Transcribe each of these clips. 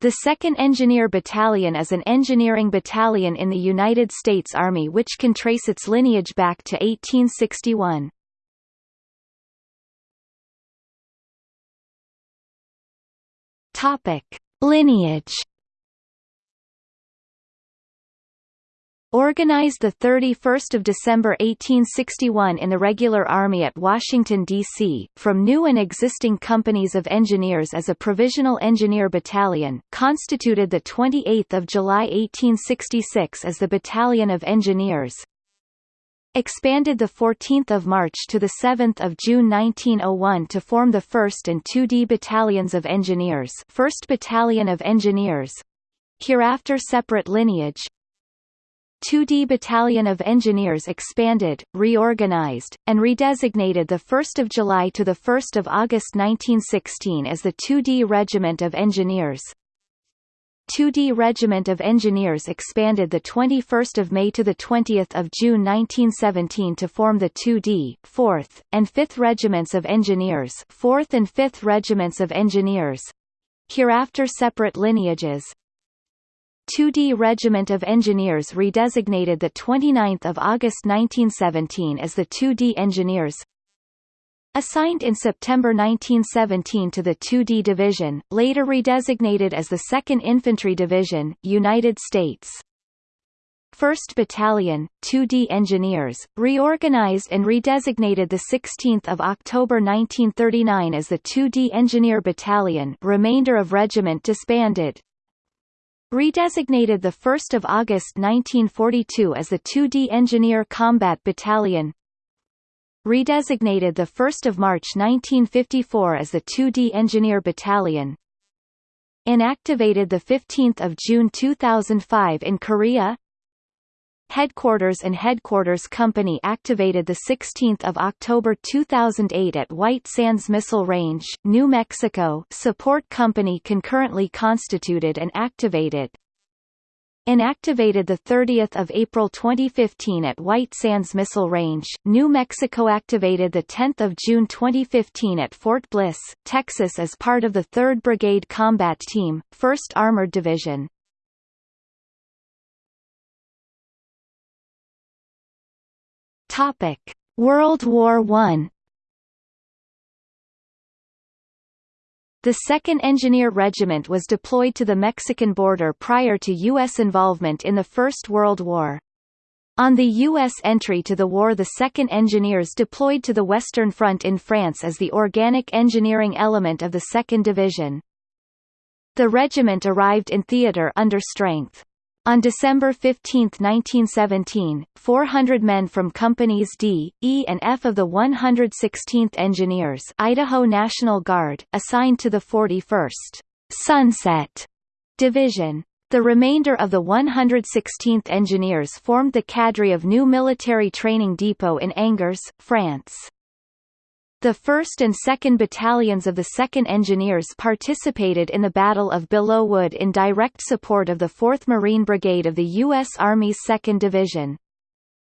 The 2nd Engineer Battalion is an engineering battalion in the United States Army which can trace its lineage back to 1861. Topic: Lineage Organized 31 December 1861 in the regular Army at Washington, D.C., from new and existing companies of engineers as a Provisional Engineer Battalion, constituted 28 July 1866 as the Battalion of Engineers, expanded 14 March to 7 June 1901 to form the 1st and 2D Battalions of Engineers 1st Battalion of Engineers, hereafter separate lineage, 2D Battalion of Engineers expanded, reorganized, and redesignated 1 July to 1 August 1916 as the 2D Regiment of Engineers. 2D Regiment of Engineers expanded 21 May to 20 June 1917 to form the 2D, 4th, and 5th Regiments of Engineers 4th and 5th Regiments of Engineers, hereafter separate lineages, 2D Regiment of Engineers redesignated 29 August 1917 as the 2D Engineers Assigned in September 1917 to the 2D Division, later redesignated as the 2nd Infantry Division, United States. 1st Battalion, 2D Engineers, reorganized and redesignated 16 October 1939 as the 2D Engineer Battalion remainder of regiment disbanded, Redesignated 1 August 1942 as the 2D Engineer Combat Battalion Redesignated 1 March 1954 as the 2D Engineer Battalion Inactivated 15 June 2005 in Korea Headquarters and Headquarters Company activated 16 October 2008 at White Sands Missile Range, New Mexico Support Company concurrently constituted and activated. Inactivated 30 April 2015 at White Sands Missile Range, New Mexico activated 10 June 2015 at Fort Bliss, Texas as part of the 3rd Brigade Combat Team, 1st Armored Division. Topic: World War I. The 2nd Engineer Regiment was deployed to the Mexican border prior to U.S. involvement in the First World War. On the U.S. entry to the war the 2nd Engineers deployed to the Western Front in France as the organic engineering element of the 2nd Division. The regiment arrived in theatre under strength. On December 15, 1917, 400 men from Companies D, E and F of the 116th Engineers Idaho National Guard, assigned to the 41st Sunset Division. The remainder of the 116th Engineers formed the cadre of new military training depot in Angers, France. The 1st and 2nd Battalions of the 2nd Engineers participated in the Battle of Belleau Wood in direct support of the 4th Marine Brigade of the U.S. Army's 2nd Division.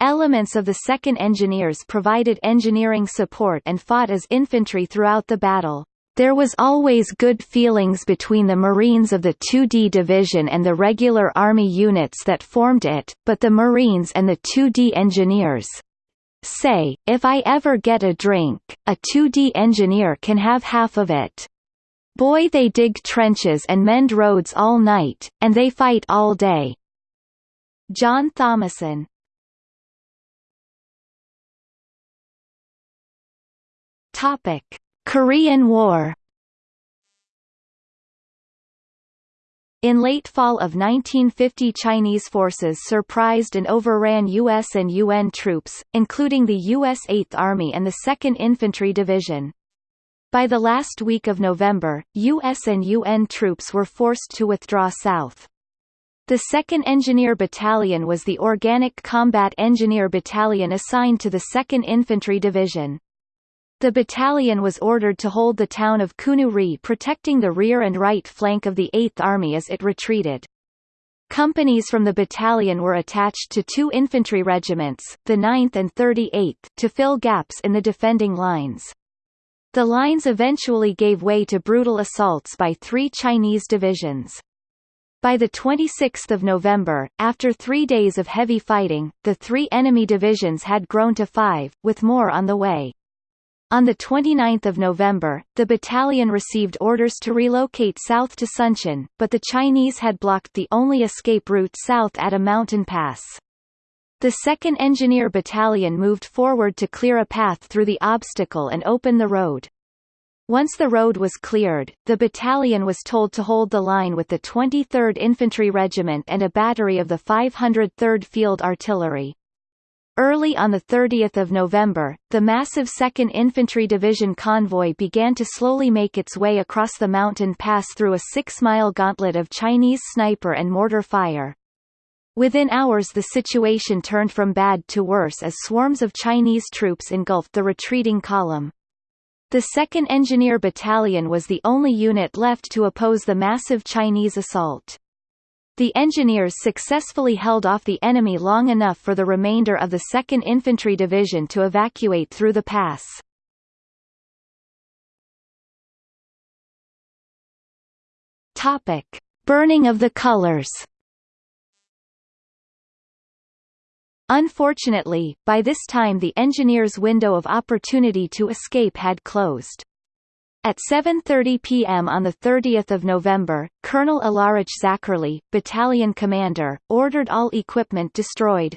Elements of the 2nd Engineers provided engineering support and fought as infantry throughout the battle. There was always good feelings between the Marines of the 2D Division and the regular Army units that formed it, but the Marines and the 2D Engineers, Say, if I ever get a drink, a 2D engineer can have half of it. Boy they dig trenches and mend roads all night, and they fight all day. John Thomason Topic: Korean War In late fall of 1950 Chinese forces surprised and overran U.S. and UN troops, including the U.S. 8th Army and the 2nd Infantry Division. By the last week of November, U.S. and UN troops were forced to withdraw south. The 2nd Engineer Battalion was the Organic Combat Engineer Battalion assigned to the 2nd Infantry Division. The battalion was ordered to hold the town of Kunu-ri protecting the rear and right flank of the 8th Army as it retreated. Companies from the battalion were attached to two infantry regiments, the 9th and 38th, to fill gaps in the defending lines. The lines eventually gave way to brutal assaults by three Chinese divisions. By 26 November, after three days of heavy fighting, the three enemy divisions had grown to five, with more on the way. On 29 November, the battalion received orders to relocate south to Suncheon, but the Chinese had blocked the only escape route south at a mountain pass. The 2nd Engineer Battalion moved forward to clear a path through the obstacle and open the road. Once the road was cleared, the battalion was told to hold the line with the 23rd Infantry Regiment and a battery of the 503rd Field Artillery. Early on 30 November, the massive 2nd Infantry Division convoy began to slowly make its way across the mountain pass through a six-mile gauntlet of Chinese sniper and mortar fire. Within hours the situation turned from bad to worse as swarms of Chinese troops engulfed the retreating column. The 2nd Engineer Battalion was the only unit left to oppose the massive Chinese assault. The engineers successfully held off the enemy long enough for the remainder of the 2nd Infantry Division to evacuate through the pass. Topic: Burning of the colors. Unfortunately, by this time the engineers' window of opportunity to escape had closed. At 7.30 p.m. on 30 November, Colonel Alarich Zacherle, battalion commander, ordered all equipment destroyed.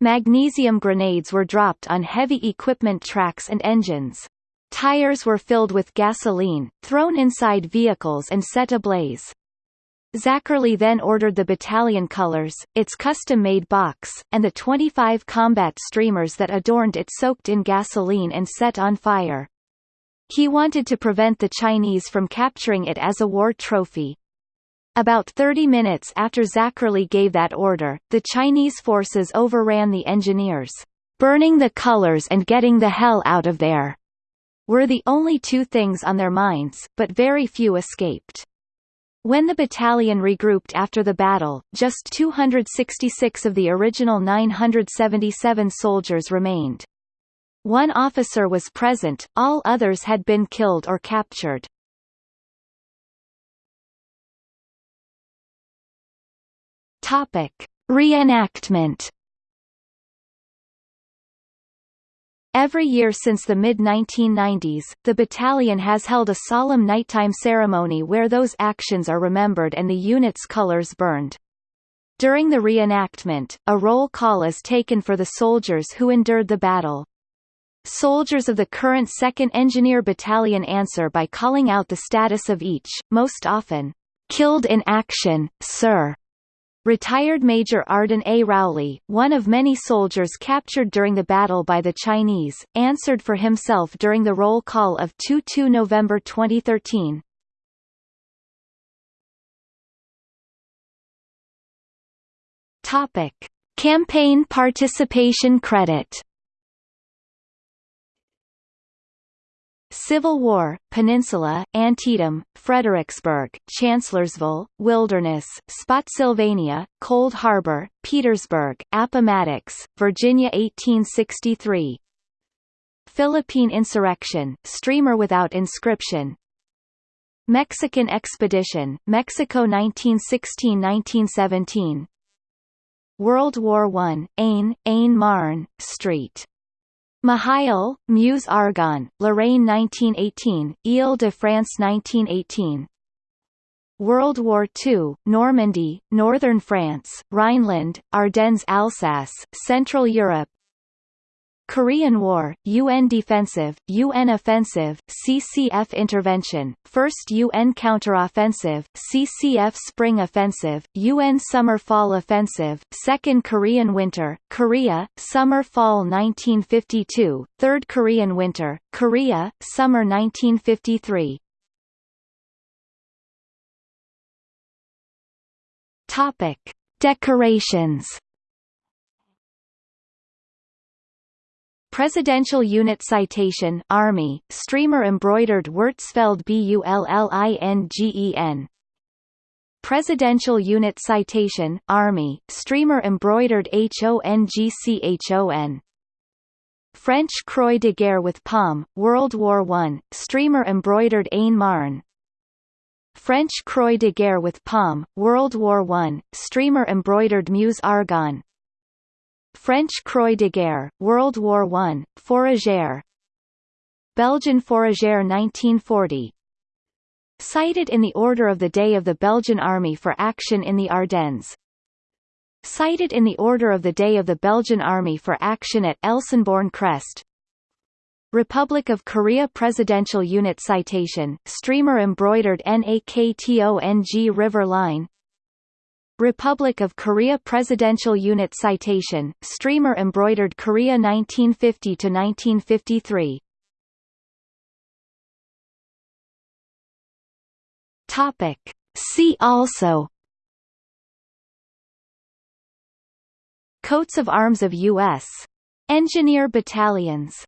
Magnesium grenades were dropped on heavy equipment tracks and engines. Tires were filled with gasoline, thrown inside vehicles and set ablaze. Zacherle then ordered the battalion colors, its custom-made box, and the 25 combat streamers that adorned it soaked in gasoline and set on fire. He wanted to prevent the Chinese from capturing it as a war trophy. About 30 minutes after Zacherle gave that order, the Chinese forces overran the engineers. Burning the colors and getting the hell out of there were the only two things on their minds, but very few escaped. When the battalion regrouped after the battle, just 266 of the original 977 soldiers remained. One officer was present, all others had been killed or captured. Topic: Reenactment. Every year since the mid-1990s, the battalion has held a solemn nighttime ceremony where those actions are remembered and the unit's colors burned. During the reenactment, a roll call is taken for the soldiers who endured the battle. Soldiers of the current 2nd Engineer Battalion answer by calling out the status of each, most often, "'Killed in action, sir' Retired Major Arden A. Rowley, one of many soldiers captured during the battle by the Chinese, answered for himself during the roll call of 2-2 November 2013. Topic. Campaign participation credit Civil War, Peninsula, Antietam, Fredericksburg, Chancellorsville, Wilderness, Spotsylvania, Cold Harbor, Petersburg, Appomattox, Virginia 1863 Philippine Insurrection, Streamer Without Inscription. Mexican Expedition, Mexico 1916–1917 World War I, Aisne, Aisne Marne, Street Mihiel, Meuse Argonne, Lorraine 1918, Ile-de-France 1918 World War II, Normandy, Northern France, Rhineland, Ardennes Alsace, Central Europe Korean War, UN Defensive, UN Offensive, CCF Intervention, First UN Counteroffensive, CCF Spring Offensive, UN Summer-Fall Offensive, Second Korean Winter, Korea, Summer-Fall 1952, Third Korean Winter, Korea, Summer 1953 Topic. Decorations Presidential Unit Citation Army, streamer embroidered Wirtzfeld BULLINGEN Presidential Unit Citation Army, streamer embroidered HONGCHON French Croix de Guerre with Palm, World War I, streamer embroidered Aisne Marne. French Croix de Guerre with Palm, World War I, streamer embroidered Meuse Argonne French Croix de Guerre, World War I, Fourragère Belgian Fourragère 1940 Cited in the Order of the Day of the Belgian Army for action in the Ardennes. Cited in the Order of the Day of the Belgian Army for action at Elsenborn Crest Republic of Korea Presidential Unit Citation, streamer embroidered NAKTONG River Line Republic of Korea Presidential Unit Citation, streamer embroidered Korea 1950–1953 Topic. See also Coats of arms of U.S. Engineer battalions